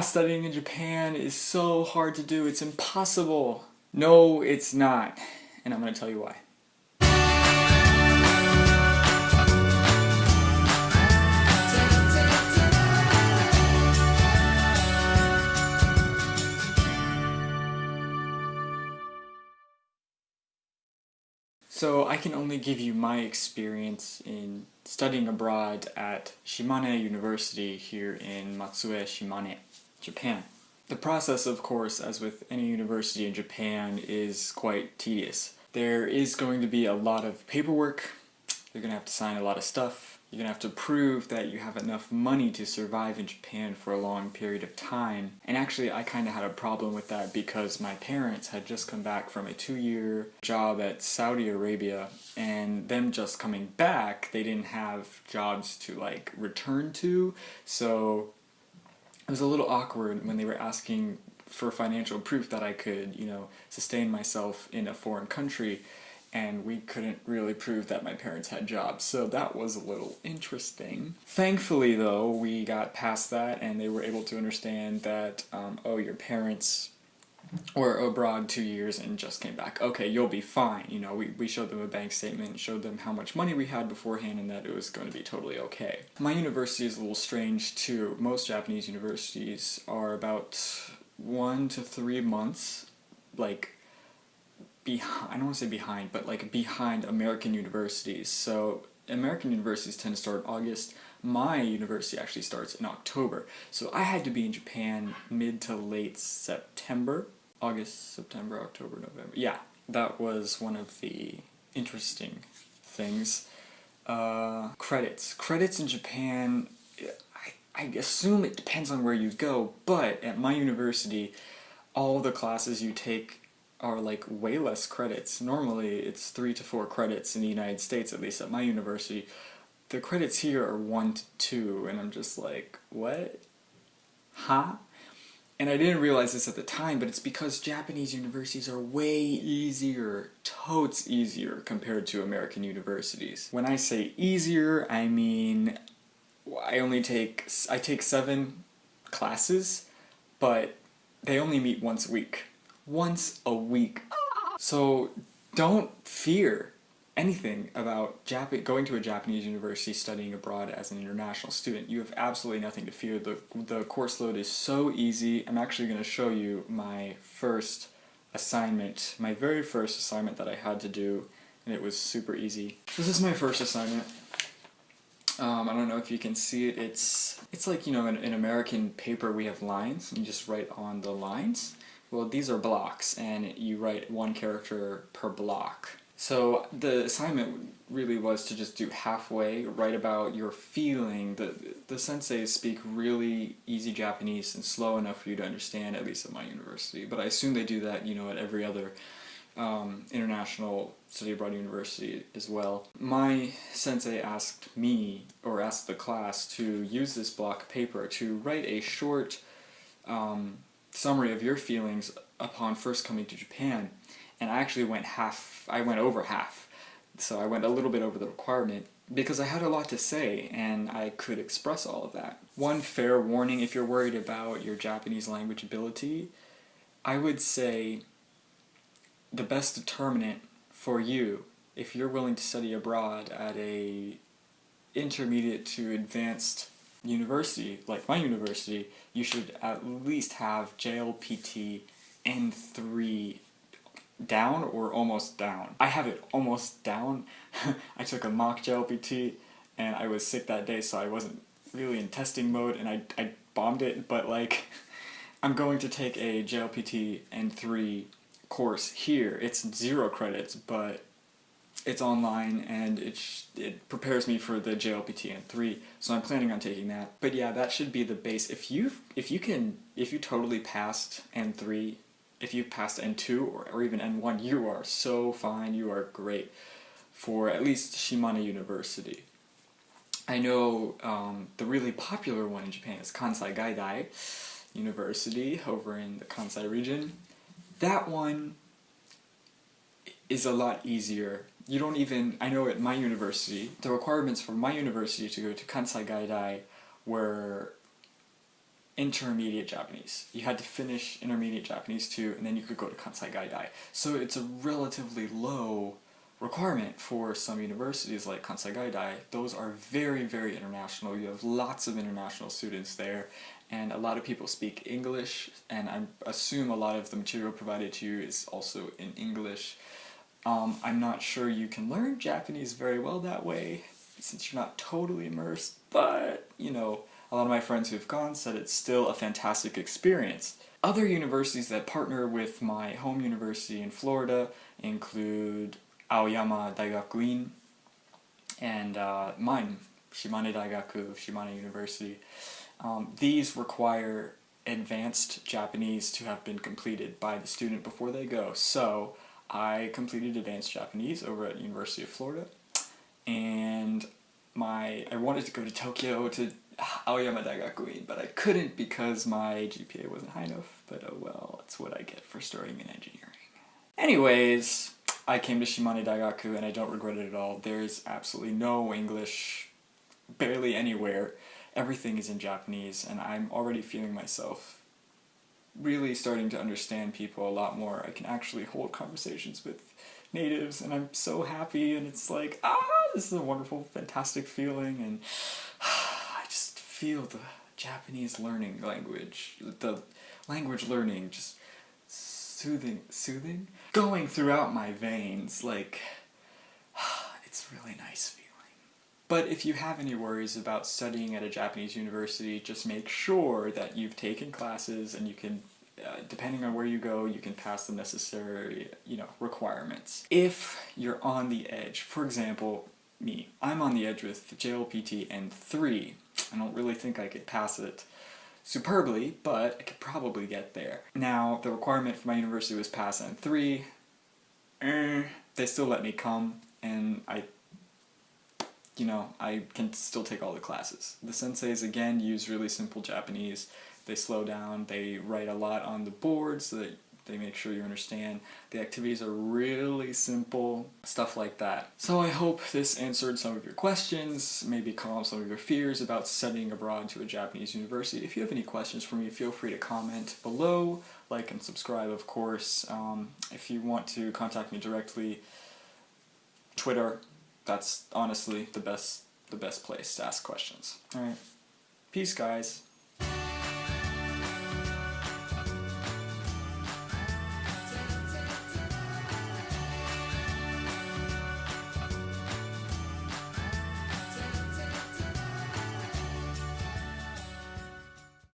studying in Japan is so hard to do, it's impossible. No, it's not. And I'm going to tell you why. So I can only give you my experience in studying abroad at Shimane University here in Matsue, Shimane, Japan. The process, of course, as with any university in Japan, is quite tedious. There is going to be a lot of paperwork, you're going to have to sign a lot of stuff, you're going to have to prove that you have enough money to survive in Japan for a long period of time. And actually I kind of had a problem with that because my parents had just come back from a two-year job at Saudi Arabia and them just coming back, they didn't have jobs to like return to. So it was a little awkward when they were asking for financial proof that I could, you know, sustain myself in a foreign country and we couldn't really prove that my parents had jobs, so that was a little interesting. Thankfully though, we got past that and they were able to understand that, um, oh, your parents were abroad two years and just came back. Okay, you'll be fine. You know, we, we showed them a bank statement, showed them how much money we had beforehand and that it was going to be totally okay. My university is a little strange too. Most Japanese universities are about one to three months, like behind, I don't want to say behind, but like behind American universities. So American universities tend to start in August. My university actually starts in October. So I had to be in Japan mid to late September. August, September, October, November. Yeah, that was one of the interesting things. Uh, credits. Credits in Japan, I, I assume it depends on where you go, but at my university, all the classes you take are like way less credits. Normally it's three to four credits in the United States, at least at my university. The credits here are one to two, and I'm just like, what? Huh? And I didn't realize this at the time, but it's because Japanese universities are way easier, totes easier compared to American universities. When I say easier, I mean I only take, I take seven classes, but they only meet once a week once a week. So don't fear anything about Jap going to a Japanese university studying abroad as an international student. You have absolutely nothing to fear. The, the course load is so easy. I'm actually going to show you my first assignment, my very first assignment that I had to do, and it was super easy. This is my first assignment. Um, I don't know if you can see it. It's it's like, you know, in, in American paper we have lines, and you just write on the lines. Well, these are blocks, and you write one character per block. So the assignment really was to just do halfway, write about your feeling. The, the senseis speak really easy Japanese and slow enough for you to understand, at least at my university. But I assume they do that, you know, at every other um, international study abroad university as well. My sensei asked me, or asked the class, to use this block paper to write a short um, summary of your feelings upon first coming to Japan, and I actually went half, I went over half. So I went a little bit over the requirement because I had a lot to say and I could express all of that. One fair warning if you're worried about your Japanese language ability, I would say the best determinant for you if you're willing to study abroad at a intermediate to advanced university, like my university, you should at least have JLPT N3 down or almost down. I have it almost down. I took a mock JLPT and I was sick that day so I wasn't really in testing mode and I, I bombed it but like I'm going to take a JLPT N3 course here. It's zero credits but it's online and it, it prepares me for the JLPT N3, so I'm planning on taking that. But yeah, that should be the base. If you if you can if you totally passed N3, if you passed N2 or, or even N1, you are so fine. You are great for at least Shimane University. I know um, the really popular one in Japan is Kansai Gaidai University over in the Kansai region. That one is a lot easier you don't even, I know at my university, the requirements for my university to go to Kansai Gaidai were intermediate Japanese. You had to finish intermediate Japanese too, and then you could go to Kansai Gaidai. So it's a relatively low requirement for some universities like Kansai Gaidai. Those are very, very international. You have lots of international students there, and a lot of people speak English, and I assume a lot of the material provided to you is also in English. Um, I'm not sure you can learn Japanese very well that way, since you're not totally immersed, but, you know, a lot of my friends who've gone said it's still a fantastic experience. Other universities that partner with my home university in Florida include Aoyama Daigakuin and uh, mine, Shimane Daigaku, Shimane University. Um, these require advanced Japanese to have been completed by the student before they go. So I completed advanced Japanese over at University of Florida and my I wanted to go to Tokyo to Aoyama Daigakuin, but I couldn't because my GPA wasn't high enough, but oh well, that's what I get for starting in engineering. Anyways, I came to Shimane Daigaku and I don't regret it at all. There's absolutely no English, barely anywhere. Everything is in Japanese and I'm already feeling myself really starting to understand people a lot more. I can actually hold conversations with natives and I'm so happy and it's like, ah, this is a wonderful, fantastic feeling and I just feel the Japanese learning language, the language learning just soothing, soothing? Going throughout my veins, like, it's really nice. But if you have any worries about studying at a Japanese university, just make sure that you've taken classes and you can uh, depending on where you go, you can pass the necessary, you know, requirements. If you're on the edge, for example, me, I'm on the edge with JLPT N3. I don't really think I could pass it superbly, but I could probably get there. Now, the requirement for my university was pass N3. Eh, they still let me come, and I, you know, I can still take all the classes. The senseis, again, use really simple Japanese. They slow down, they write a lot on the board so that they make sure you understand. The activities are really simple, stuff like that. So I hope this answered some of your questions, maybe calmed some of your fears about studying abroad to a Japanese university. If you have any questions for me, feel free to comment below, like and subscribe of course. Um, if you want to contact me directly, Twitter, that's honestly the best, the best place to ask questions. Alright, peace guys.